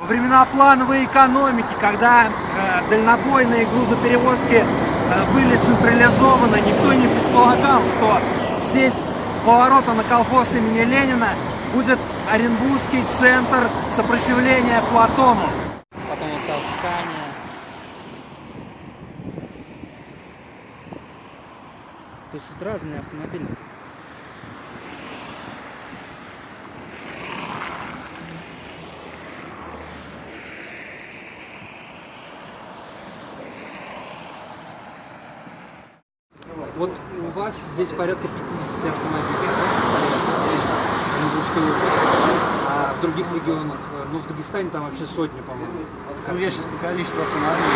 Во времена плановой экономики, когда э, дальнобойные грузоперевозки э, были централизованы, никто не предполагал, что здесь поворота на колхоз имени Ленина будет Оренбургский центр сопротивления Платону. Потом вот Скания. То есть тут разные автомобили. Вот у вас здесь порядка 50 автомобилей Оренбургской области. А в других регионах, э, ну в Дагестане там вообще сотни, по-моему. Ну, я сейчас по количеству автомобилей.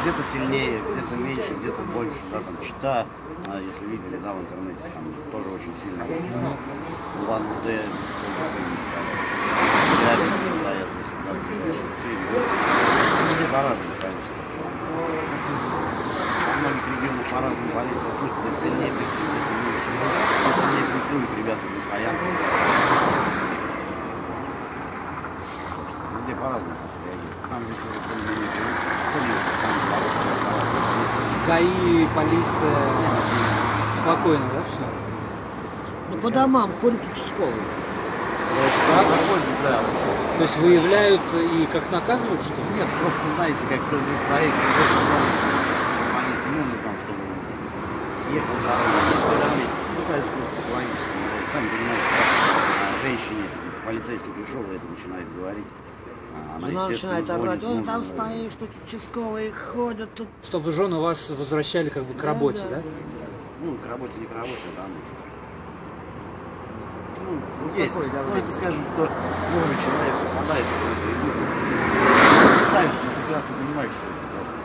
Где-то сильнее, где-то меньше, где-то больше, да, там Чита, а, если видели, да, в интернете, там тоже очень сильно растет. Удэ тоже сильно стоят. Челябинск стоят, если да, ближайшие четыре. Везде по-разному, конечно. Во многих регионах по-разному полиция относится, сильнее прессует, где-то меньше. Где сильнее прессуют, ребята на стоянке. Везде по-разному просто реагируют. Там здесь уже более-менее привыкли. Что там ГАИ, полиция, спокойно, да, все? Ну, по домам ходят участковые. Так? На пользу, да, вот сейчас. То есть выявляют и как наказывают, что ли? Нет, просто знаете, как кто здесь стоит, кто пришел, звонить нужно там, чтобы съехал с дороги. Пытаются ну, сами понимаете, как а, женщине полицейский пришел, это начинает говорить. Она, Жена начинает орать, он там стоишь, тут участковые ходят, тут... Чтобы жены вас возвращали как бы к работе, да? Ну, к работе, не к работе, да, ну, типа. Ну, есть. Какой, Ну, давай. это скажем, что много человек попадается в эту игру. Пытаются, но прекрасно понимают, что это просто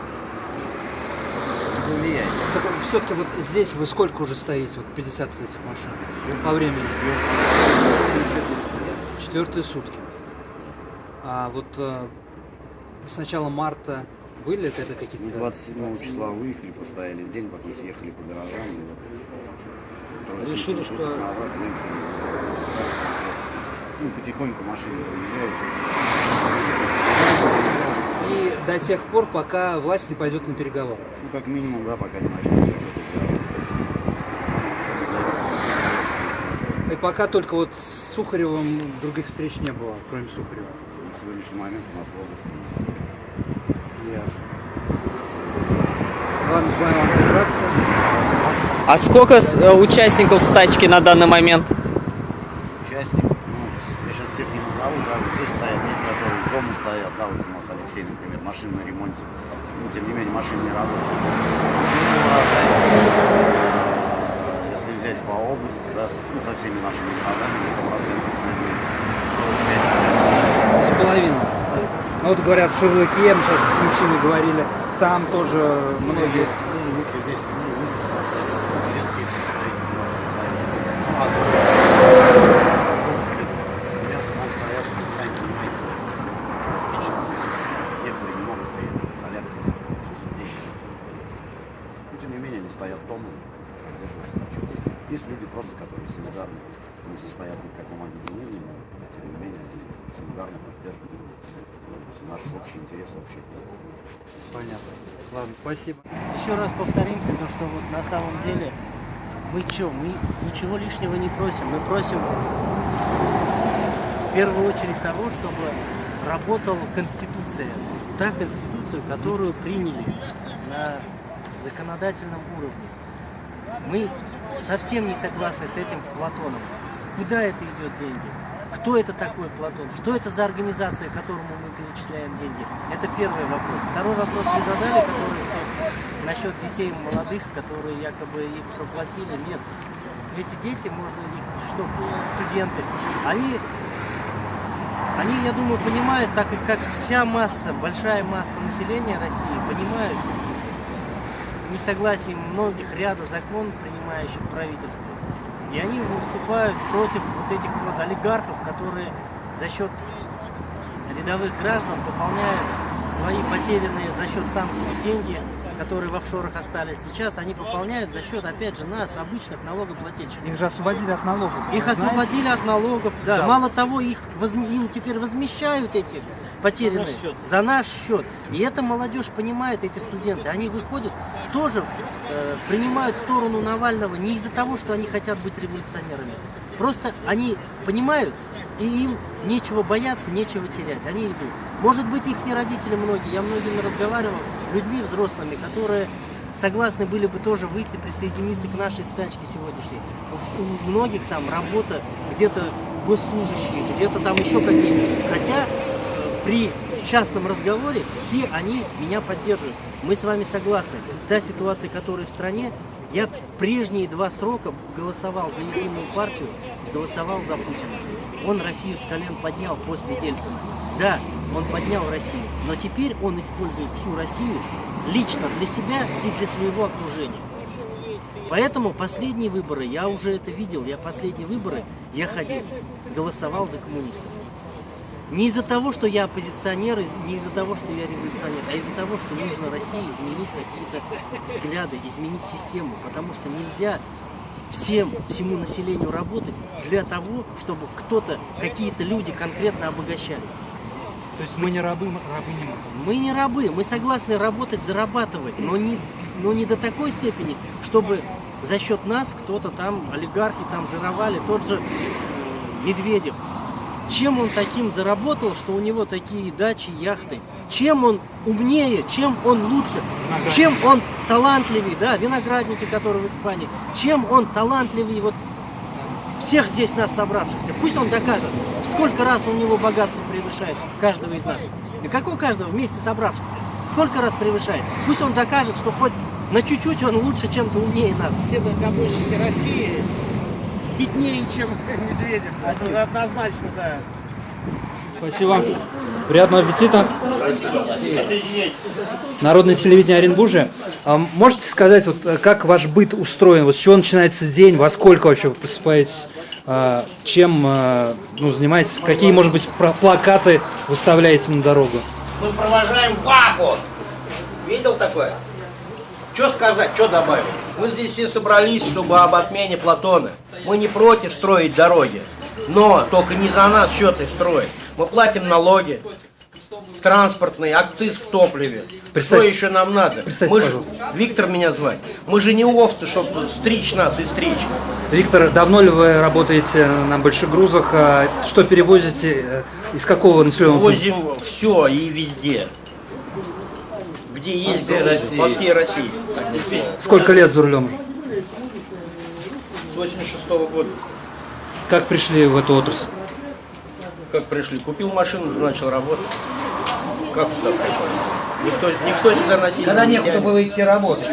не влияет. Так все-таки вот здесь вы сколько уже стоите? Вот 50 вот этих машин. Всё. По времени. Ну, сидят. Четвертые сутки. А вот э, с начала марта были это, это Мы какие-то... 27 числа выехали, постояли день, потом съехали по гаражам. и трое Решили, что- назад выехали. Ну, потихоньку машины проезжают. И до тех пор, пока власть не пойдет на переговоры. Ну, как минимум, да, пока не начнется. И пока только вот с Сухаревым других встреч не было, кроме Сухарева. На сегодняшний момент у нас в области. Ясно. Ладно, желаю вам держаться. А сколько э, участников стачки на данный момент? Участников, ну, я назову, да, вот здесь стоят, есть которые дома стоят, да, вот у нас Алексей, например, машина на ремонте. Ну, тем не менее, машина не. А, Если взять по области, да, ну, со всеми нашими городами, где-то процентов, наверное, 45 участников. С половиной. Ну вот говорят, в Шашлыке, мы сейчас с мужчиной говорили, там тоже многие... Но тем не менее они стоят поддерживают стачу. Есть люди просто, которые солидарны, не состоят ни в каком объединении, но тем не менее они солидарно поддерживают наш общий интерес, общий. Понятно. Ладно, спасибо. Еще раз повторимся, то, что вот на самом деле мы что, мы ничего лишнего не просим. Мы просим в первую очередь того, чтобы работала Конституция. Та Конституция, которую приняли на законодательном уровне. Мы совсем не согласны с этим Платоном. Куда это идет деньги? Кто это такой Платон? Что это за организация, которому мы перечисляем деньги? Это первый вопрос. Второй вопрос вы задали, который что насчет детей молодых, которые якобы их проплатили. Нет. Эти дети, можно их, что, студенты, они, они, я думаю, понимают, так как вся масса, большая масса населения России понимают несогласие многих ряда закон, принимающих правительство. И они выступают против вот этих вот олигархов, которые за счет рядовых граждан пополняют свои потерянные за счет санкций деньги которые в офшорах остались сейчас, они пополняют за счет, опять же, нас, обычных налогоплательщиков. Их же освободили от налогов. Их Знаете? освободили от налогов, да. Да. Мало того, их возм- им теперь возмещают эти потерянные за наш счет. И это молодежь понимает, эти студенты. Они выходят, тоже э, принимают сторону Навального не из-за того, что они хотят быть революционерами. Просто они понимают, и им нечего бояться, нечего терять. Они идут. Может быть, их не родители многие. Я многими разговаривал, людьми взрослыми, которые согласны были бы тоже выйти, присоединиться к нашей стачке сегодняшней. У- У многих там работа, где-то госслужащие, где-то там еще какие-то. Хотя при частном разговоре все они меня поддерживают. Мы с вами согласны. Та ситуация, которая в стране, я прежние два срока голосовал за единую партию, голосовал за Путина. Он Россию с колен поднял после Ельцина. Да, он поднял Россию, но теперь он использует всю Россию лично для себя и для своего окружения. Поэтому последние выборы, я уже это видел, я последние выборы, я ходил, голосовал за коммунистов. Не из-за того, что я оппозиционер, не из-за того, что я революционер, а из-за того, что нужно России изменить какие-то взгляды, изменить систему, потому что нельзя всем, всему населению работать для того, чтобы кто-то, какие-то люди конкретно обогащались. То есть мы не рабы, м- рабы не мы. Мы не рабы, мы согласны работать, зарабатывать, но не, но не до такой степени, чтобы за счет нас кто-то там, олигархи там жировали, тот же э, Медведев. Чем он таким заработал, что у него такие дачи, яхты? Чем он умнее, чем он лучше, чем он талантливее, да, виноградники, которые в Испании, чем он талантливее вот всех здесь нас собравшихся. Пусть он докажет, сколько раз у него богатство превышает каждого из нас. Да какого каждого вместе собравшихся? Сколько раз превышает? Пусть он докажет, что хоть на чуть-чуть он лучше чем-то умнее нас. все дальнобойщики России беднее, чем Медведев. Это однозначно, да. Спасибо. Приятного аппетита. Народное телевидение Оренбуржья. А можете сказать, вот э, как ваш быт устроен? Вот с чего начинается день? Во сколько вообще вы просыпаетесь? А, Чем э, ну, занимаетесь? Какие, может быть, плакаты выставляете на дорогу? Мы провожаем папу. Видел такое? Что сказать, что добавить? Мы здесь все собрались, чтобы об отмене Платона. Мы не против строить дороги, но только не за нас счет их строить. Мы платим налоги, транспортный, акциз в топливе. Что еще нам надо? Мы же. Виктор меня звать. Мы же не овцы, чтобы стричь нас и стричь. Виктор, давно ли вы работаете на больших грузах? А Что перевозите? Из какого населенного пункта? Возим все и везде. Где есть грузы, по всей России. Сколько лет за рулем? С 86 года. Как пришли в эту отрасль? Как пришли? Купил машину, начал работать. Как сюда пришел? Никто, никто сюда насильно Когда не некуда тянет. было идти работать.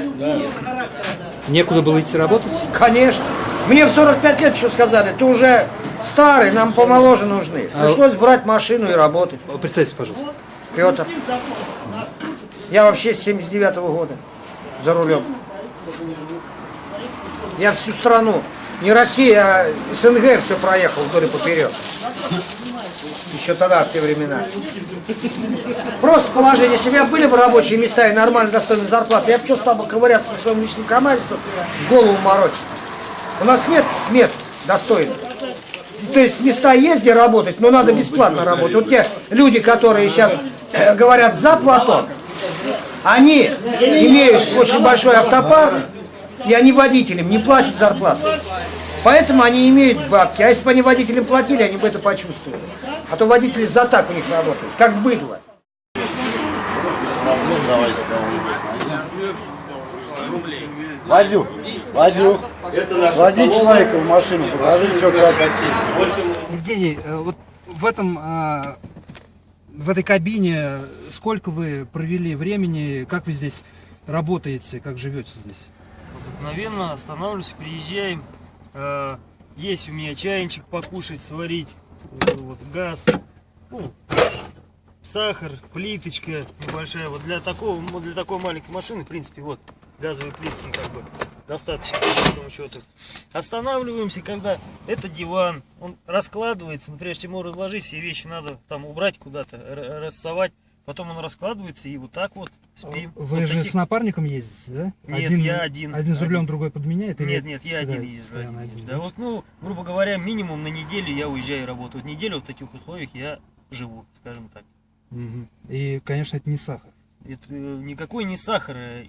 Некуда было идти работать? Конечно. Мне в 45 лет еще сказали, ты уже старый, нам помоложе нужны. А- Пришлось брать машину и работать. Представьтесь, пожалуйста. Петр. Я вообще с 79 года за рулем. Я всю страну, не Россия, а СНГ все проехал вдоль и поперек. Еще тогда, в те времена. Просто положение, бы были бы рабочие места и нормально достойные зарплаты, я бы что стал бы ковыряться на своем личном командстве, голову морочить. У нас нет мест достойных. То есть места есть, где работать, но надо бесплатно работать. Вот те люди, которые сейчас э, говорят за Платон, они имеют очень большой автопарк, и они водителям не платят зарплату. Поэтому они имеют бабки. А если бы они водителям платили, они бы это почувствовали. А то водители за так у них работают, как быдло. Вадюк, Вадюк, своди человека в машину, покажи, что как. Евгений, э, вот в этом э, в этой кабине сколько вы провели времени, как вы здесь работаете, как живете здесь? Обыкновенно останавливаемся, приезжаем. Э, есть у меня чайничек покушать, сварить. э, Вот, газ. Ну, сахар, плиточка небольшая. Вот для такого, для такой маленькой машины, в принципе, вот газовые плитки как бы достаточно, по большому счету. Останавливаемся, когда это диван, он раскладывается, но прежде чем его разложить, все вещи надо там убрать куда-то, рассовать. Потом он раскладывается и вот так вот спим. Вы Вот же таких- с напарником ездите, да? Нет, я один. Один за рулем, Один. другой подменяет? или Нет, нет, я один езжу. один один. Да, вот, ну, грубо говоря, минимум на неделю я уезжаю работать. Вот неделю в таких условиях я живу, скажем так. Мгм. И, конечно, это не сахар. Это э, никакой не сахар. э,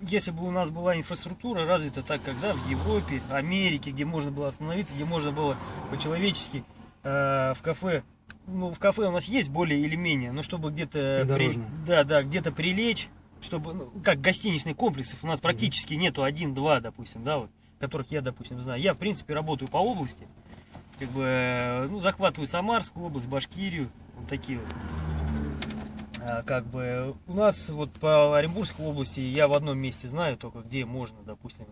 Если бы у нас была инфраструктура развита так, как да, в Европе, Америке, где можно было остановиться, где можно было по-человечески э, в кафе, ну в кафе у нас есть более или менее, но чтобы где-то при- да, да, где-то прилечь, чтобы ну, как гостиничных комплексов у нас практически нету один-два, допустим, да, вот, которых я, допустим, знаю. Я в принципе работаю по области, как бы, э, ну захватываю Самарскую область, Башкирию, вот такие вот. А, как бы у нас вот по Оренбургской области я в одном месте знаю только где можно, допустим,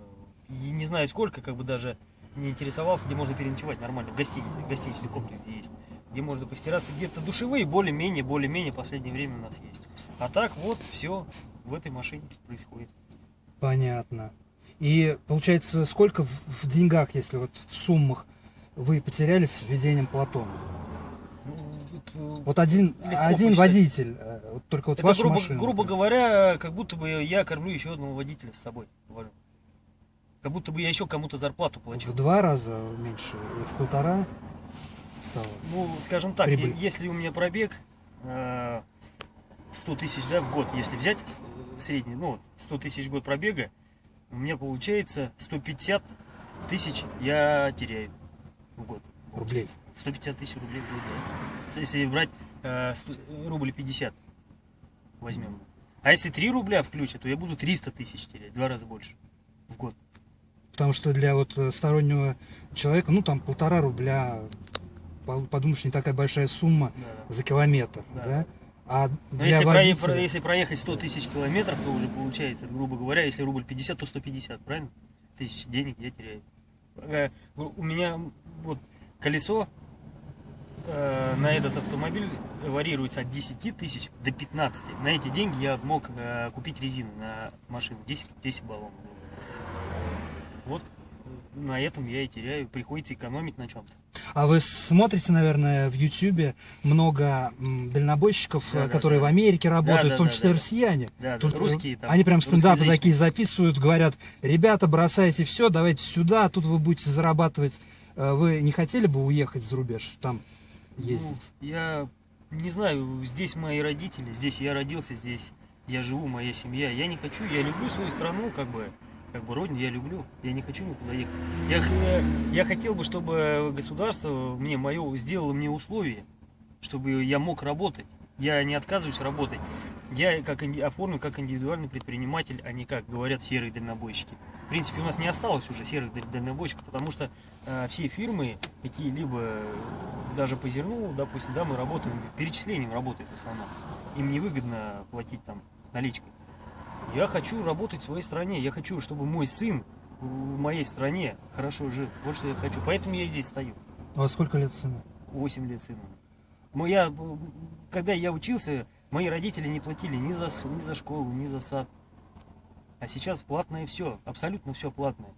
не знаю сколько, как бы даже не интересовался, где можно переночевать нормально, в гостинице, гостиничный комплекс где есть, где можно постираться, где-то душевые более-менее, более-менее в последнее время у нас есть. А так вот все в этой машине происходит. Понятно. И получается, сколько в, в деньгах, если вот в суммах вы потеряли с введением Платона? Ну, это, Вот один, один посчитать. водитель, э, вот только вот это, ваша грубо, машина. грубо говоря, как будто бы я кормлю еще одного водителя с собой. Как будто бы я еще кому-то зарплату плачу. В два раза меньше, в полтора стало. Ну, скажем так, Прибыль. если у меня пробег э, 100 тысяч да, в год, если взять средний, ну, вот 100 тысяч в год пробега, у меня получается 150 тысяч я теряю в год. Рублей. 150 тысяч рублей в год, да. Если брать э, сто- рубль 50 возьмем. А если 3 рубля включат, то я буду 300 тысяч терять, два раза больше в год. Потому что для вот э, стороннего человека, ну там полтора рубля, подумаешь, не такая большая сумма Да. за километр, да? Да. А Но если, водителя... про- если проехать 100 тысяч километров, то уже получается, грубо говоря, если рубль 50, то 150, правильно? Тысяч денег я теряю. У меня вот колесо э, на этот автомобиль варьируется от 10 тысяч до 15. На эти деньги я мог э, купить резину на машину 10, 10 баллонов. Вот на этом я и теряю. Приходится экономить на чем-то. А вы смотрите, наверное, в Ютьюбе много дальнобойщиков, Да, да, которые да. в Америке работают, да, в том да, числе да. россияне. Да, да, Тут, русские там, Они прям стендапы такие записывают, говорят, ребята, бросайте все, давайте сюда, тут вы будете зарабатывать. Э, Вы не хотели бы уехать за рубеж, там ездить? Ну, я не знаю, здесь мои родители, здесь я родился, здесь я живу, моя семья. Я не хочу, я люблю свою страну, как бы, как бы родину я люблю. Я не хочу никуда ехать. Я, я хотел бы, чтобы государство мне мое сделало мне условия, чтобы я мог работать. Я не отказываюсь работать. Я как оформлю как индивидуальный предприниматель, а не как говорят серые дальнобойщики. В принципе, у нас не осталось уже серых даль- дальнобойщиков, потому что э, все фирмы, какие-либо, даже по зерну, допустим, да, мы работаем, перечислением работает в основном. Им невыгодно платить там наличкой. Я хочу работать в своей стране, я хочу, чтобы мой сын в моей стране хорошо жил. Вот что я хочу. Поэтому я здесь стою. Вас сколько лет сыну? 8 лет сыну. Моя, когда я учился, мои родители не платили ни за, ни за школу, ни за сад. А сейчас платное все, абсолютно все платное.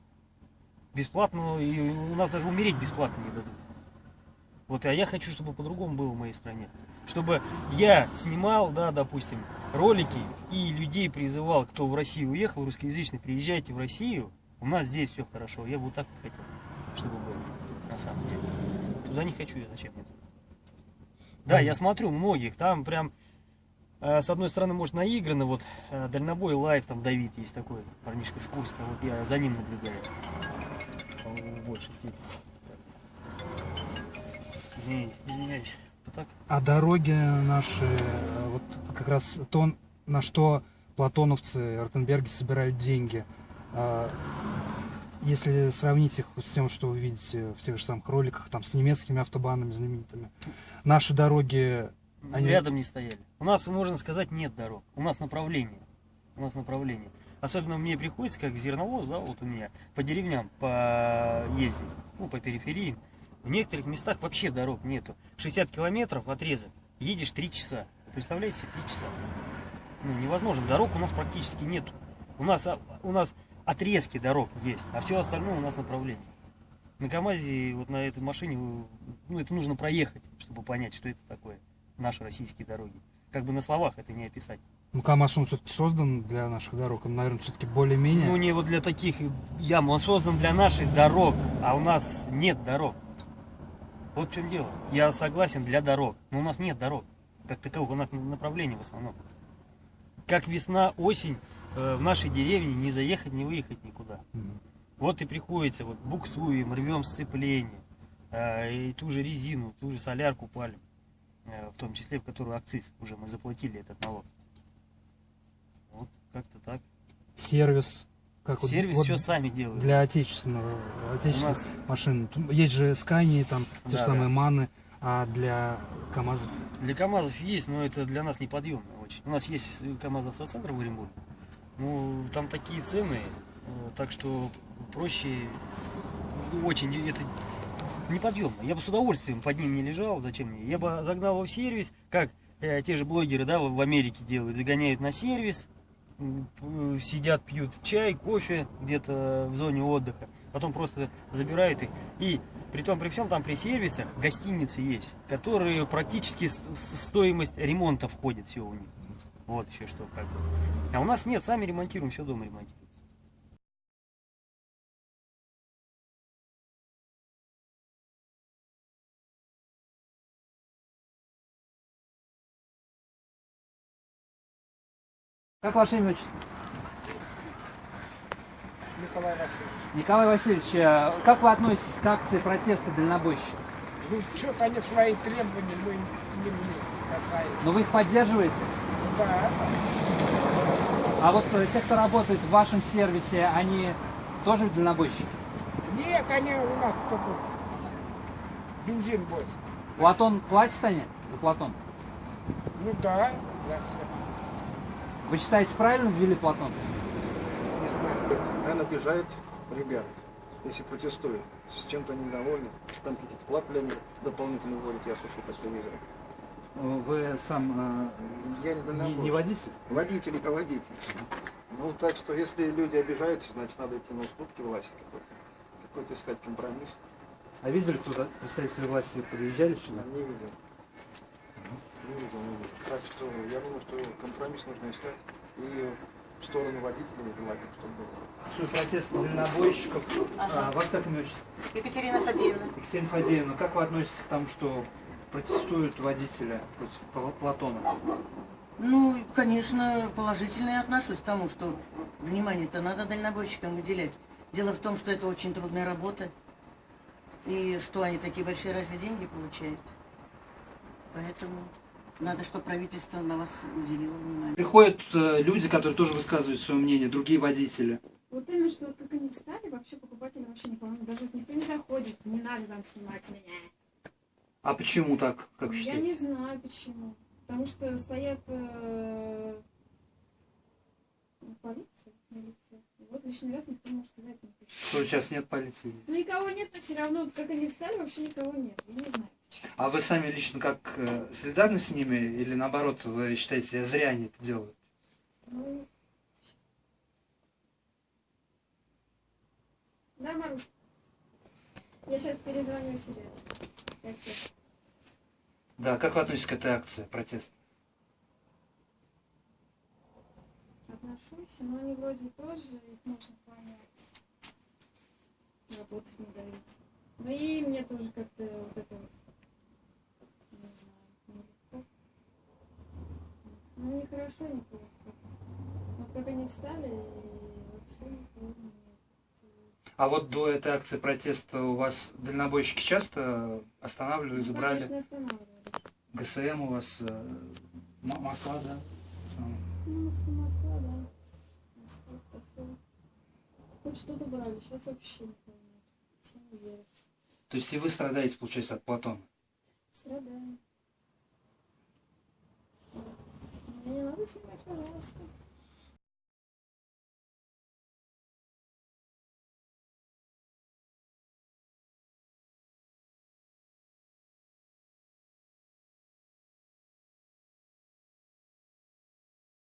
Бесплатно, и у нас даже умереть бесплатно не дадут. Вот, а я хочу, чтобы по-другому было в моей стране. Чтобы я снимал, да, допустим, ролики и людей призывал, кто в Россию уехал, русскоязычный, приезжайте в Россию, у нас здесь все хорошо. Я бы вот так хотел, чтобы было, на самом деле. Туда не хочу я, зачем туда? Да, я смотрю многих, там прям, э, с одной стороны, может, наиграно, вот, э, дальнобой live, там, Давид есть такой, парнишка с Курска, вот я за ним наблюдаю, в большей степени. Извиняюсь. Так? А дороги наши, э, вот как раз то, на что платоновцы, Ротенберги собирают деньги, а, если сравнить их с тем, что вы видите в тех же самых роликах, там, с немецкими автобанами знаменитыми, наши дороги, Они- Рядом не стояли. У нас, можно сказать, нет дорог. У нас направление. У нас направление. Особенно мне приходится, как зерновоз, да, вот у меня, по деревням поездить, ну, по периферии. В некоторых местах вообще дорог нету. 60 километров отрезок, едешь 3 часа. Вы Представляете себе, 3 часа. Ну, невозможно. Дорог у нас практически нету. У нас, а, у нас отрезки дорог есть, а все остальное у нас направление. На КамАЗе, вот на этой машине, ну, это нужно проехать, чтобы понять, что это такое. наши российские дороги. Как бы на словах это не описать. Ну, КамАЗ, он все-таки создан для наших дорог, он, наверное, все-таки более-менее. Ну, не вот для таких ям, он создан для наших дорог, а у нас нет дорог. Вот в чем дело. Я согласен для дорог, но у нас нет дорог. Как таковых, у нас направлений в основном. Как весна, осень, э, в нашей деревне не заехать, не выехать никуда. Вот и приходится, вот буксуем, рвем сцепление, э, и ту же резину, ту же солярку палим, э, в том числе, в которую акциз уже мы заплатили этот налог. Вот как-то так. Сервис. Как вот- Сервис вот все сами делают. Для отечественного, отечественных нас- машин. Есть же Скани, там те же Да, самые да. Маны, а для КамАЗов Для КАМАЗов есть, но это для нас неподъемно очень. У нас есть КАМАЗ автоцентр в Оренбурге. Ну, там такие цены, э, так что проще, ну, очень, это неподъемно. Я бы с удовольствием под ним не лежал, зачем мне? Я бы загнал его в сервис, как э, те же блогеры, да, в Америке делают, загоняют на сервис, сидят, пьют чай, кофе где-то в зоне отдыха, потом просто забирают их. И при том, при всем, там при сервисах гостиницы есть, которые практически стоимость ремонта входит все у них. Вот еще что, как бы. А у нас нет, сами ремонтируем, все дома ремонтируем. Как ваше имя отчество? Николай Васильевич. Николай Васильевич, э, как вы относитесь к акции протеста дальнобойщиков? Ну, что-то они свои требования мы не, не касаемся. Но вы их поддерживаете? Да, А вот э, те, кто работает в вашем сервисе, они тоже дальнобойщики? нет, они у нас только бензин больше. Платон платит они за Платон? Ну да, за все. Вы считаете, правильно ввели Платон? Не знаю. Наверное, обижают ребят, если протестуют. С чем-то недовольны. Там какие-то платы они дополнительно вводят, я слышал по телевизору. Э, Вы сам Я не э, не, водитель? Водитель и водитель. Ну, так что, если люди обижаются, значит, надо идти на уступки власти какой-то. Какой-то искать компромисс. А видели, кто представители власти подъезжали сюда? Не видел. Видел, не видел. Так что, я думаю, что компромисс нужно искать. И в сторону водителей желательно, чтобы было. Акцию протеста дальнобойщиков. А, вас как имя отчество? Екатерина Фадеевна. Екатерина Фадеевна, как вы относитесь к тому, что протестуют водители против Пла- Платона? Ну, конечно, положительно я отношусь к тому, что внимание-то надо дальнобойщикам выделять. Дело в том, что это очень трудная работа. И что они такие большие разве деньги получают? Поэтому надо, чтобы правительство на вас уделило внимание. Приходят э, люди, которые тоже высказывают свое мнение, другие водители. Вот именно, что вот как они встали, вообще покупатели вообще никого, даже вот никто не заходит, не надо там снимать меня. А почему так, как вы Я считаете? не знаю почему. Потому что стоят э, полиция, милиция. И Вот лишний раз никто может сказать не хочет. Что сейчас нет полиции? Ну никого нет, но все равно, как они встали, вообще никого нет. Я не знаю. А вы сами лично как э, солидарны с ними или наоборот вы считаете, зря они это делают? Да, Маруш? Я сейчас перезвоню себе. Тебе? Да, как вы относитесь к этой акции протеста? Отношусь, но они вроде тоже, их можно понять. Работать не дают. Ну и мне тоже как-то вот это вот, не знаю, нелегко. Ну не хорошо, не плохо. Вот как они встали, и вообще нет. А вот до этой акции протеста у вас дальнобойщики часто останавливали, Ну, забрали? конечно, останавливались. ГСМ у вас, э, м- масла, да? Ну, масло, масла, да. Тосол. Хоть что-то брали, сейчас вообще никого нет. Все на зеро. То есть и вы страдаете, получается, от Платона? Страдаем. Меня не надо снимать, пожалуйста.